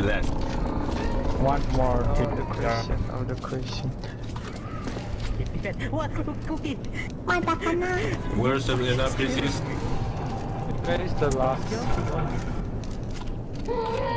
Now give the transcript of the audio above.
left. One more Oh, to the question. Oh, the question. What? Cookie. banana. Where's the enough pieces? Where is the last one?